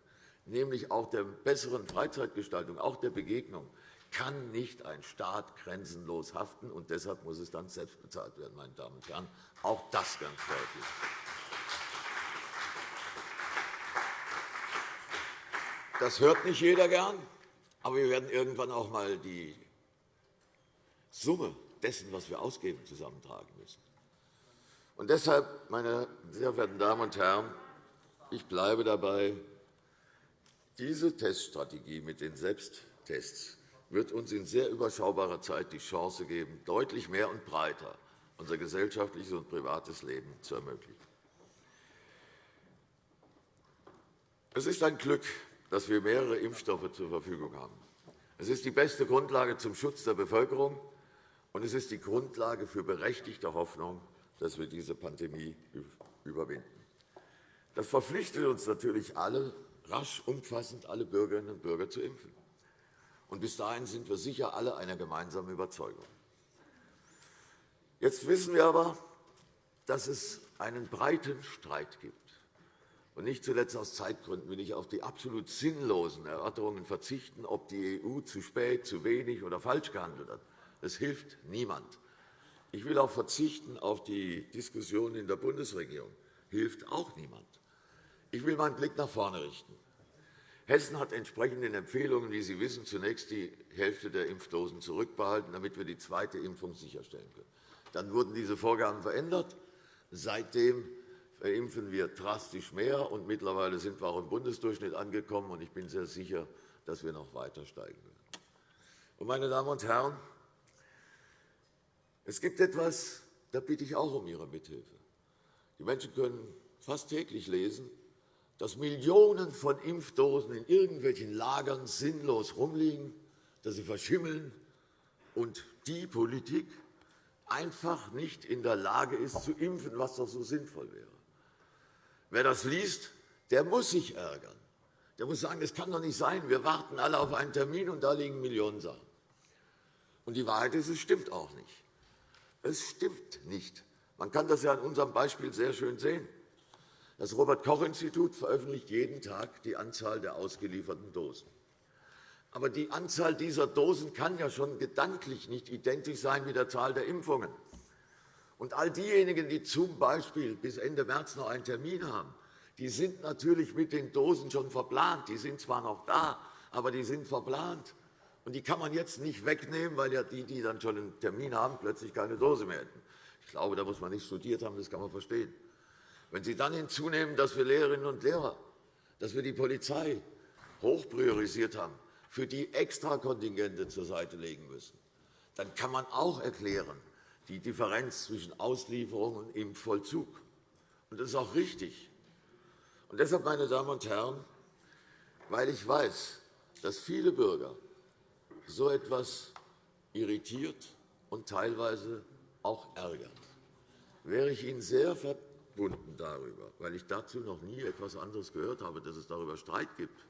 nämlich auch der besseren Freizeitgestaltung, auch der Begegnung, kann nicht ein Staat grenzenlos haften, und deshalb muss es dann selbst bezahlt werden, meine Damen und Herren. Auch das ganz deutlich. Das hört nicht jeder gern, aber wir werden irgendwann auch einmal die Summe dessen, was wir ausgeben, zusammentragen müssen. Und deshalb, meine sehr verehrten Damen und Herren, ich bleibe dabei, diese Teststrategie mit den Selbsttests wird uns in sehr überschaubarer Zeit die Chance geben, deutlich mehr und breiter unser gesellschaftliches und privates Leben zu ermöglichen. Es ist ein Glück, dass wir mehrere Impfstoffe zur Verfügung haben. Es ist die beste Grundlage zum Schutz der Bevölkerung, und es ist die Grundlage für berechtigte Hoffnung, dass wir diese Pandemie überwinden. Das verpflichtet uns natürlich alle, rasch umfassend alle Bürgerinnen und Bürger zu impfen. Und bis dahin sind wir sicher alle einer gemeinsamen Überzeugung. Jetzt wissen wir aber, dass es einen breiten Streit gibt. Und nicht zuletzt aus Zeitgründen will ich auf die absolut sinnlosen Erörterungen verzichten, ob die EU zu spät, zu wenig oder falsch gehandelt hat. Das hilft niemand. Ich will auch verzichten auf die Diskussion in der Bundesregierung. Hilft auch niemand. Ich will meinen Blick nach vorne richten. Hessen hat entsprechend den Empfehlungen, wie Sie wissen, zunächst die Hälfte der Impfdosen zurückbehalten, damit wir die zweite Impfung sicherstellen können. Dann wurden diese Vorgaben verändert. Seitdem impfen wir drastisch mehr, und mittlerweile sind wir auch im Bundesdurchschnitt angekommen. Ich bin sehr sicher, dass wir noch weiter steigen werden. Meine Damen und Herren, es gibt etwas, da bitte ich auch um Ihre Mithilfe. Die Menschen können fast täglich lesen, dass Millionen von Impfdosen in irgendwelchen Lagern sinnlos rumliegen, dass sie verschimmeln und die Politik einfach nicht in der Lage ist, zu impfen, was doch so sinnvoll wäre. Wer das liest, der muss sich ärgern. Der muss sagen, es kann doch nicht sein, wir warten alle auf einen Termin, und da liegen Millionen Sachen. Und die Wahrheit ist, es stimmt auch nicht. Es stimmt nicht. Man kann das ja an unserem Beispiel sehr schön sehen. Das Robert-Koch-Institut veröffentlicht jeden Tag die Anzahl der ausgelieferten Dosen. Aber die Anzahl dieser Dosen kann ja schon gedanklich nicht identisch sein mit der Zahl der Impfungen. Und all diejenigen, die zum Beispiel bis Ende März noch einen Termin haben, die sind natürlich mit den Dosen schon verplant. Die sind zwar noch da, aber die sind verplant. Und die kann man jetzt nicht wegnehmen, weil ja die, die dann schon einen Termin haben, plötzlich keine Dose mehr hätten. Ich glaube, da muss man nicht studiert haben, das kann man verstehen. Wenn Sie dann hinzunehmen, dass wir Lehrerinnen und Lehrer, dass wir die Polizei hoch priorisiert haben, für die Extrakontingente zur Seite legen müssen, dann kann man auch erklären die Differenz zwischen Auslieferung und Impfvollzug. Und das ist auch richtig. Und deshalb, meine Damen und Herren, weil ich weiß, dass viele Bürger so etwas irritiert und teilweise auch ärgert, wäre ich Ihnen sehr verbunden darüber, weil ich dazu noch nie etwas anderes gehört habe, dass es darüber Streit gibt,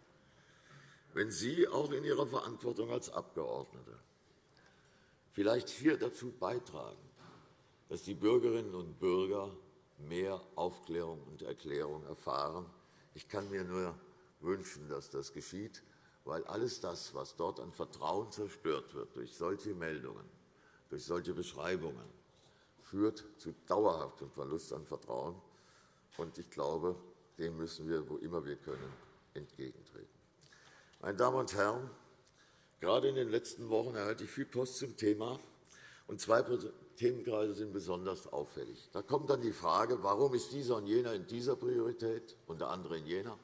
wenn Sie auch in Ihrer Verantwortung als Abgeordnete vielleicht hier dazu beitragen, dass die Bürgerinnen und Bürger mehr Aufklärung und Erklärung erfahren. Ich kann mir nur wünschen, dass das geschieht, weil alles das, was dort an Vertrauen zerstört wird durch solche Meldungen, durch solche Beschreibungen, führt zu dauerhaftem Verlust an Vertrauen. Ich glaube, dem müssen wir, wo immer wir können, entgegentreten. Meine Damen und Herren, gerade in den letzten Wochen erhalte ich viel Post zum Thema. Und zwei Themenkreise sind besonders auffällig. Da kommt dann die Frage, warum ist dieser und jener in dieser Priorität und der andere in jener?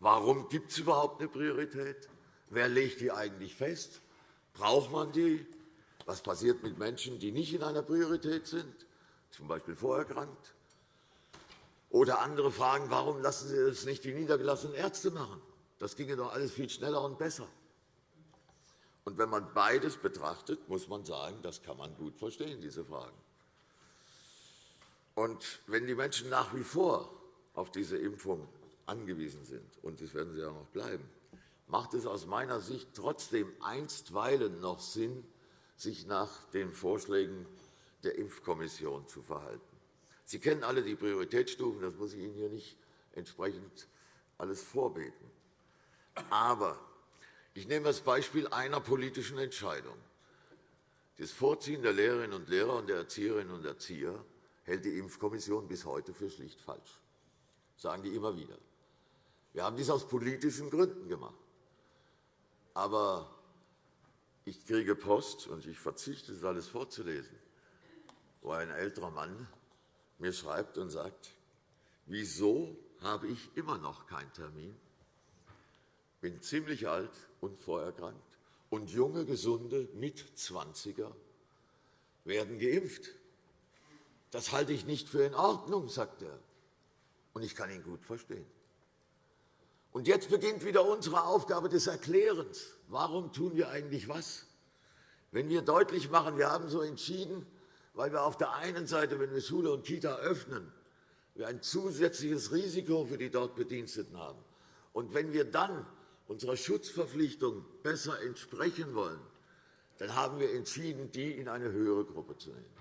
Warum gibt es überhaupt eine Priorität? Wer legt die eigentlich fest? Braucht man die? Was passiert mit Menschen, die nicht in einer Priorität sind, z. B. vorerkrankt? Oder andere fragen, warum lassen Sie das nicht die niedergelassenen Ärzte machen? Das ginge doch alles viel schneller und besser. Und wenn man beides betrachtet, muss man sagen, das kann man gut verstehen, diese Fragen. Und wenn die Menschen nach wie vor auf diese Impfung angewiesen sind, und das werden sie auch noch bleiben, macht es aus meiner Sicht trotzdem einstweilen noch Sinn, sich nach den Vorschlägen der Impfkommission zu verhalten. Sie kennen alle die Prioritätsstufen, das muss ich Ihnen hier nicht entsprechend alles vorbeten. Aber ich nehme das Beispiel einer politischen Entscheidung. Das Vorziehen der Lehrerinnen und Lehrer und der Erzieherinnen und Erzieher hält die Impfkommission bis heute für schlicht falsch. Das sagen die immer wieder. Wir haben dies aus politischen Gründen gemacht. Aber ich kriege Post, und ich verzichte, das alles vorzulesen, wo ein älterer Mann mir schreibt und sagt, wieso habe ich immer noch keinen Termin? bin ziemlich alt und vorerkrankt, und junge, gesunde Mitzwanziger werden geimpft. Das halte ich nicht für in Ordnung, sagt er. Und ich kann ihn gut verstehen. Und jetzt beginnt wieder unsere Aufgabe des Erklärens. Warum tun wir eigentlich was? Wenn wir deutlich machen, wir haben so entschieden, weil wir auf der einen Seite, wenn wir Schule und Kita öffnen, wir ein zusätzliches Risiko für die dort Bediensteten haben. Und wenn wir dann unserer Schutzverpflichtung besser entsprechen wollen, dann haben wir entschieden, die in eine höhere Gruppe zu nehmen.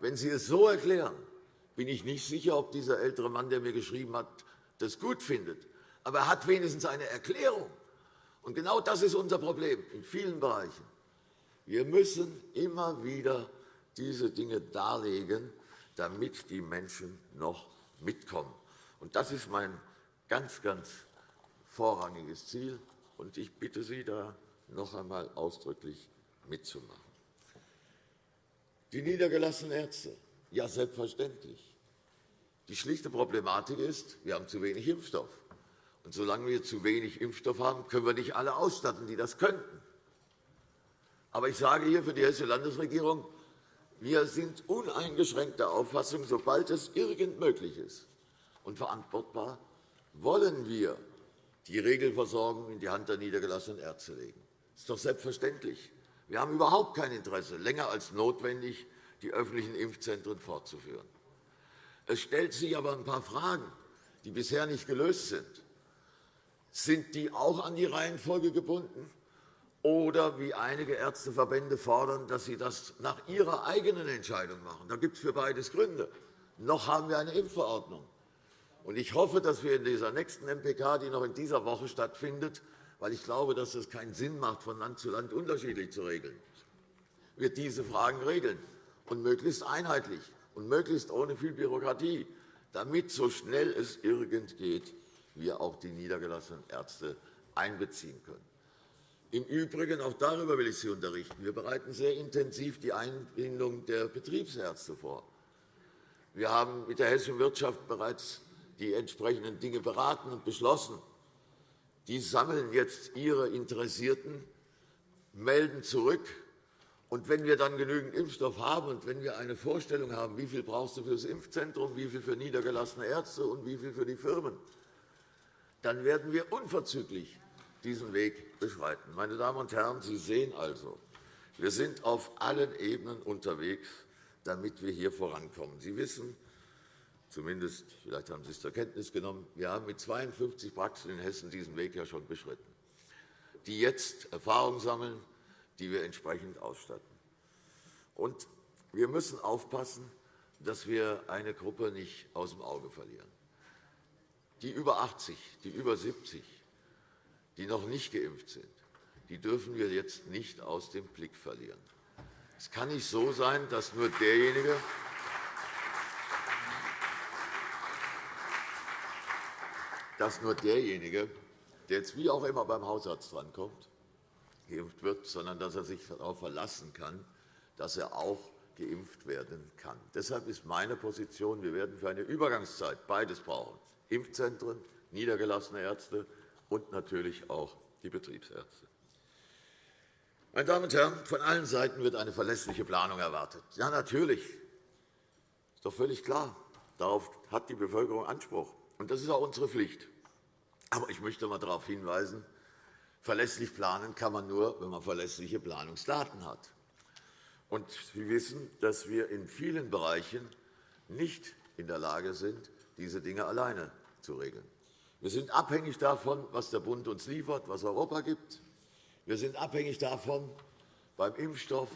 Wenn Sie es so erklären, bin ich nicht sicher, ob dieser ältere Mann, der mir geschrieben hat, das gut findet. Aber er hat wenigstens eine Erklärung. Und genau das ist unser Problem in vielen Bereichen. Wir müssen immer wieder diese Dinge darlegen, damit die Menschen noch mitkommen. Und das ist mein ganz, ganz vorrangiges Ziel. Und ich bitte Sie, da noch einmal ausdrücklich mitzumachen. Die niedergelassenen Ärzte. Ja, selbstverständlich. Die schlichte Problematik ist, wir haben zu wenig Impfstoff. Und solange wir zu wenig Impfstoff haben, können wir nicht alle ausstatten, die das könnten. Aber ich sage hier für die Hessische Landesregierung, wir sind uneingeschränkter Auffassung, sobald es irgend möglich ist und verantwortbar, wollen wir die Regelversorgung in die Hand der niedergelassenen Ärzte legen. Das ist doch selbstverständlich. Wir haben überhaupt kein Interesse, länger als notwendig die öffentlichen Impfzentren fortzuführen. Es stellt sich aber ein paar Fragen, die bisher nicht gelöst sind. Sind die auch an die Reihenfolge gebunden? Oder, wie einige Ärzteverbände fordern, dass sie das nach ihrer eigenen Entscheidung machen? Da gibt es für beides Gründe. Noch haben wir eine Impfverordnung. Ich hoffe, dass wir in dieser nächsten MPK, die noch in dieser Woche stattfindet, weil ich glaube, dass es keinen Sinn macht, von Land zu Land unterschiedlich zu regeln, wir diese Fragen regeln und möglichst einheitlich und möglichst ohne viel Bürokratie, damit so schnell es irgend geht, wir auch die niedergelassenen Ärzte einbeziehen können. Im Übrigen, auch darüber will ich Sie unterrichten, wir bereiten sehr intensiv die Einbindung der Betriebsärzte vor. Wir haben mit der hessischen Wirtschaft bereits die entsprechenden Dinge beraten und beschlossen. Die sammeln jetzt ihre Interessierten, melden zurück. Und wenn wir dann genügend Impfstoff haben und wenn wir eine Vorstellung haben, wie viel brauchst du für das Impfzentrum, wie viel für niedergelassene Ärzte und wie viel für die Firmen, dann werden wir unverzüglich diesen Weg beschreiten. Meine Damen und Herren, Sie sehen also, wir sind auf allen Ebenen unterwegs, damit wir hier vorankommen. Sie wissen, zumindest vielleicht haben Sie es zur Kenntnis genommen, wir haben mit 52 Praxen in Hessen diesen Weg ja schon beschritten, die jetzt Erfahrung sammeln, die wir entsprechend ausstatten. Und wir müssen aufpassen, dass wir eine Gruppe nicht aus dem Auge verlieren. Die über 80, die über 70, die noch nicht geimpft sind, die dürfen wir jetzt nicht aus dem Blick verlieren. Es kann nicht so sein, dass nur derjenige, dass nur derjenige, der jetzt wie auch immer beim Hausarzt drankommt, geimpft wird, sondern dass er sich darauf verlassen kann, dass er auch geimpft werden kann. Deshalb ist meine Position, wir werden für eine Übergangszeit beides brauchen, Impfzentren, niedergelassene Ärzte und natürlich auch die Betriebsärzte. Meine Damen und Herren, von allen Seiten wird eine verlässliche Planung erwartet. Ja, natürlich. Das ist doch völlig klar. Darauf hat die Bevölkerung Anspruch. Und das ist auch unsere Pflicht. Aber ich möchte einmal darauf hinweisen, verlässlich planen kann man nur, wenn man verlässliche Planungsdaten hat. Und Sie wissen, dass wir in vielen Bereichen nicht in der Lage sind, diese Dinge alleine zu regeln. Wir sind abhängig davon, was der Bund uns liefert, was Europa gibt. Wir sind abhängig davon, beim Impfstoff,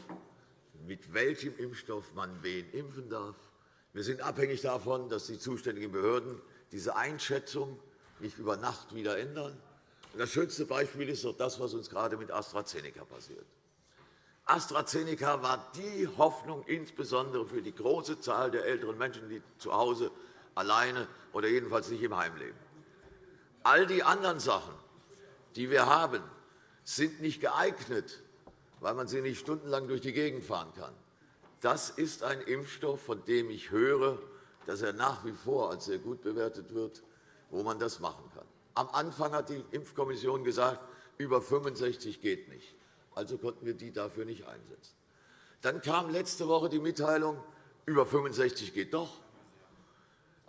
mit welchem Impfstoff man wen impfen darf. Wir sind abhängig davon, dass die zuständigen Behörden diese Einschätzung nicht über Nacht wieder ändern. Das schönste Beispiel ist doch das, was uns gerade mit AstraZeneca passiert. AstraZeneca war die Hoffnung insbesondere für die große Zahl der älteren Menschen, die zu Hause alleine oder jedenfalls nicht im Heim leben. All die anderen Sachen, die wir haben, sind nicht geeignet, weil man sie nicht stundenlang durch die Gegend fahren kann. Das ist ein Impfstoff, von dem ich höre, dass er nach wie vor als sehr gut bewertet wird, wo man das machen kann. Am Anfang hat die Impfkommission gesagt, über 65 geht nicht. Also konnten wir die dafür nicht einsetzen. Dann kam letzte Woche die Mitteilung, über 65 geht doch.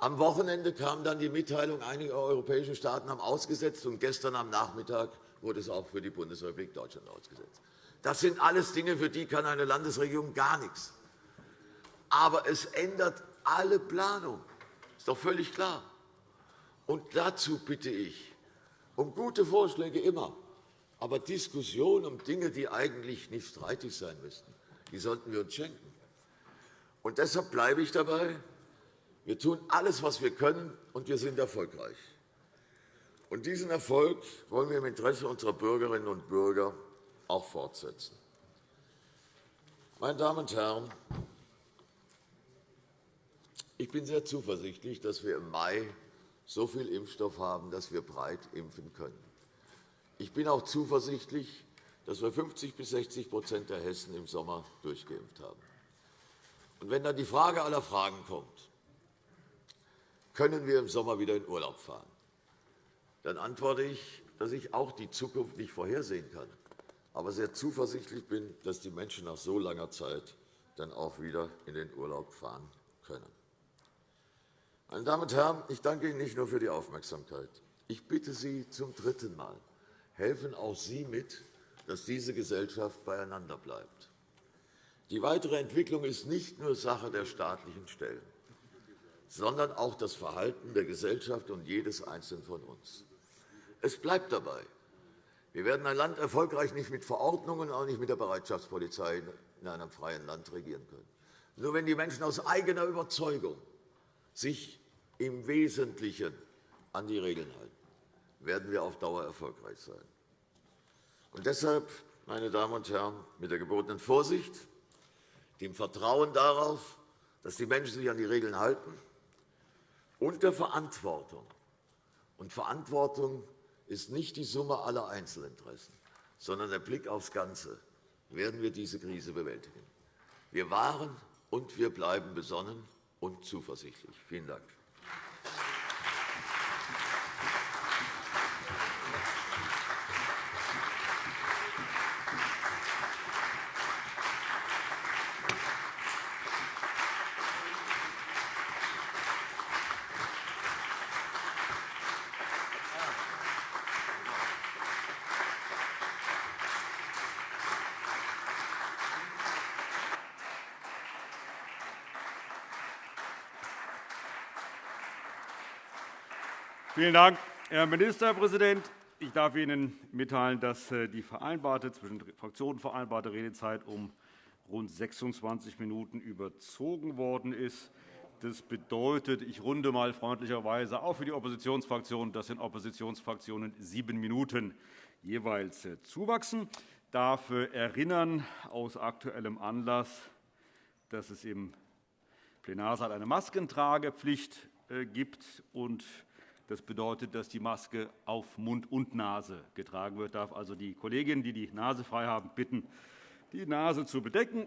Am Wochenende kam dann die Mitteilung, einige europäische Staaten haben ausgesetzt, und gestern am Nachmittag wurde es auch für die Bundesrepublik Deutschland ausgesetzt. Das sind alles Dinge, für die kann eine Landesregierung gar nichts. Aber es ändert alle Planung. Das ist doch völlig klar. Und dazu bitte ich um gute Vorschläge immer. Aber Diskussionen um Dinge, die eigentlich nicht streitig sein müssten, die sollten wir uns schenken. Und deshalb bleibe ich dabei. Wir tun alles, was wir können, und wir sind erfolgreich. Und diesen Erfolg wollen wir im Interesse unserer Bürgerinnen und Bürger auch fortsetzen. Meine Damen und Herren, ich bin sehr zuversichtlich, dass wir im Mai so viel Impfstoff haben, dass wir breit impfen können. Ich bin auch zuversichtlich, dass wir 50 bis 60% der Hessen im Sommer durchgeimpft haben. Und wenn dann die Frage aller Fragen kommt, können wir im Sommer wieder in Urlaub fahren, dann antworte ich, dass ich auch die Zukunft nicht vorhersehen kann. aber sehr zuversichtlich bin, dass die Menschen nach so langer Zeit dann auch wieder in den Urlaub fahren können. Meine Damen und Herren, ich danke Ihnen nicht nur für die Aufmerksamkeit. Ich bitte Sie zum dritten Mal, helfen auch Sie mit, dass diese Gesellschaft beieinander bleibt. Die weitere Entwicklung ist nicht nur Sache der staatlichen Stellen, sondern auch das Verhalten der Gesellschaft und jedes Einzelnen von uns. Es bleibt dabei. Wir werden ein Land erfolgreich nicht mit Verordnungen, auch nicht mit der Bereitschaftspolizei in einem freien Land regieren können. Nur wenn die Menschen aus eigener Überzeugung sich im Wesentlichen an die Regeln halten, werden wir auf Dauer erfolgreich sein. Und deshalb, meine Damen und Herren, mit der gebotenen Vorsicht, dem Vertrauen darauf, dass die Menschen sich an die Regeln halten, und der Verantwortung. Und Verantwortung ist nicht die Summe aller Einzelinteressen, sondern der Blick aufs Ganze, werden wir diese Krise bewältigen. Wir waren und wir bleiben besonnen und zuversichtlich. Vielen Dank. Vielen Dank, Herr Ministerpräsident. Ich darf Ihnen mitteilen, dass äh, die vereinbarte, zwischen Fraktionen vereinbarte Redezeit um rund 26 Minuten überzogen worden ist. Das bedeutet, ich runde einmal freundlicherweise auch für die Oppositionsfraktionen, dass den Oppositionsfraktionen sieben Minuten jeweils äh, zuwachsen. Ich darf äh, erinnern aus aktuellem Anlass, dass es im Plenarsaal eine Maskentragepflicht gibt und das bedeutet, dass die Maske auf Mund und Nase getragen wird. Ich darf also die Kolleginnen, die die Nase frei haben, bitten, die Nase zu bedecken.